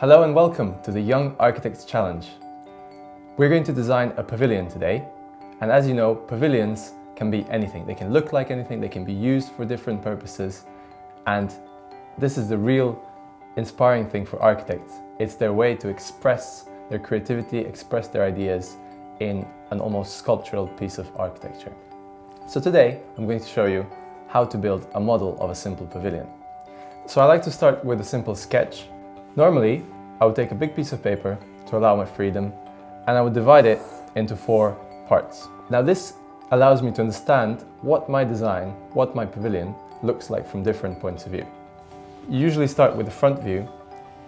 Hello and welcome to the Young Architects Challenge. We're going to design a pavilion today. And as you know, pavilions can be anything. They can look like anything, they can be used for different purposes. And this is the real inspiring thing for architects. It's their way to express their creativity, express their ideas in an almost sculptural piece of architecture. So today, I'm going to show you how to build a model of a simple pavilion. So I like to start with a simple sketch Normally, I would take a big piece of paper to allow my freedom and I would divide it into four parts. Now this allows me to understand what my design, what my pavilion looks like from different points of view. You usually start with the front view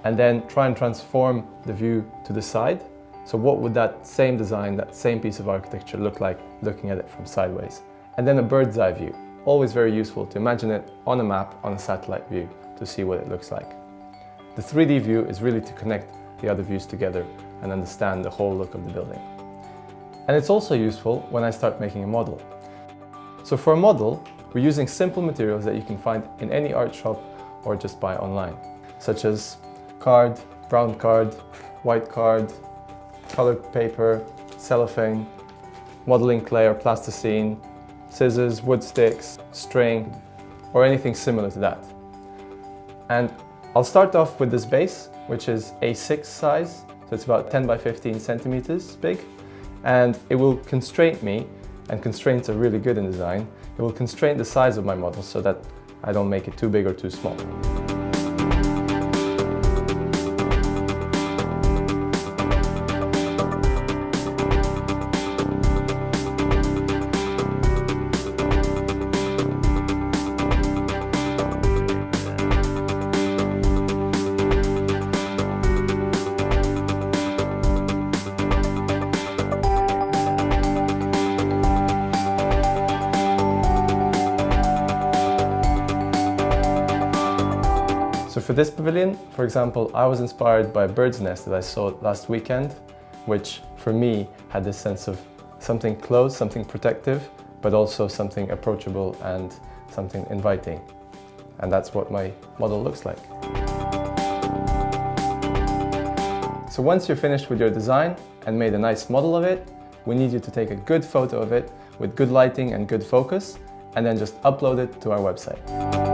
and then try and transform the view to the side. So what would that same design, that same piece of architecture look like looking at it from sideways? And then a bird's eye view. Always very useful to imagine it on a map, on a satellite view to see what it looks like. The 3D view is really to connect the other views together and understand the whole look of the building. And it's also useful when I start making a model. So for a model, we're using simple materials that you can find in any art shop or just buy online, such as card, brown card, white card, colored paper, cellophane, modeling clay or plasticine, scissors, wood sticks, string, or anything similar to that. And I'll start off with this base, which is A6 size, so it's about 10 by 15 centimeters big, and it will constrain me, and constraints are really good in design, it will constrain the size of my model so that I don't make it too big or too small. So for this pavilion, for example, I was inspired by a bird's nest that I saw last weekend, which for me had this sense of something close, something protective, but also something approachable and something inviting. And that's what my model looks like. So once you're finished with your design and made a nice model of it, we need you to take a good photo of it with good lighting and good focus, and then just upload it to our website.